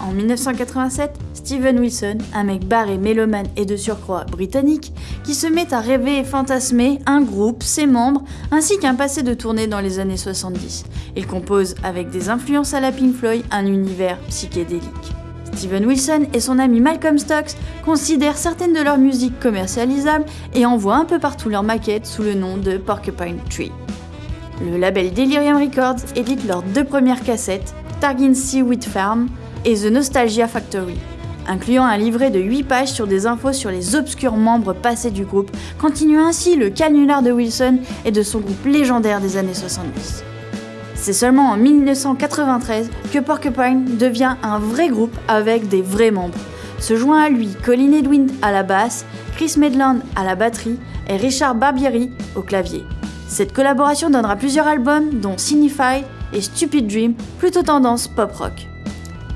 En 1987, Steven Wilson, un mec barré, mélomane et de surcroît britannique, qui se met à rêver et fantasmer un groupe, ses membres, ainsi qu'un passé de tournée dans les années 70. Il compose, avec des influences à la Pink Floyd, un univers psychédélique. Steven Wilson et son ami Malcolm Stokes considèrent certaines de leurs musiques commercialisables et envoient un peu partout leurs maquettes sous le nom de Porcupine Tree. Le label Delirium Records édite leurs deux premières cassettes, Targin Sea Wheat Farm et The Nostalgia Factory, incluant un livret de 8 pages sur des infos sur les obscurs membres passés du groupe, continuant ainsi le canular de Wilson et de son groupe légendaire des années 70. C'est seulement en 1993 que Porcupine devient un vrai groupe avec des vrais membres. Se joint à lui Colin Edwin à la basse, Chris Medland à la batterie et Richard Barbieri au clavier. Cette collaboration donnera plusieurs albums dont Signified et Stupid Dream, plutôt tendance pop rock.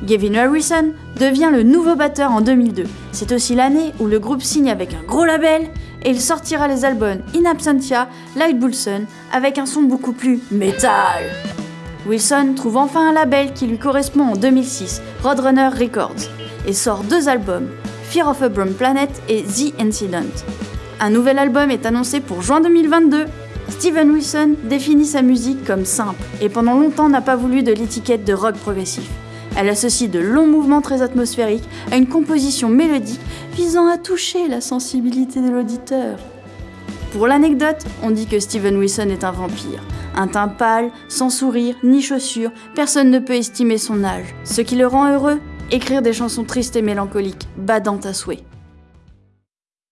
Gavin Harrison devient le nouveau batteur en 2002. C'est aussi l'année où le groupe signe avec un gros label et il sortira les albums In Absentia, Light Bulson avec un son beaucoup plus métal. Wilson trouve enfin un label qui lui correspond en 2006, Roadrunner Records, et sort deux albums, Fear of a Brown Planet et The Incident. Un nouvel album est annoncé pour juin 2022. Steven Wilson définit sa musique comme simple et pendant longtemps n'a pas voulu de l'étiquette de rock progressif. Elle associe de longs mouvements très atmosphériques à une composition mélodique visant à toucher la sensibilité de l'auditeur. Pour l'anecdote, on dit que Steven Wilson est un vampire. Un teint pâle, sans sourire, ni chaussures, personne ne peut estimer son âge. Ce qui le rend heureux Écrire des chansons tristes et mélancoliques, badantes à souhait.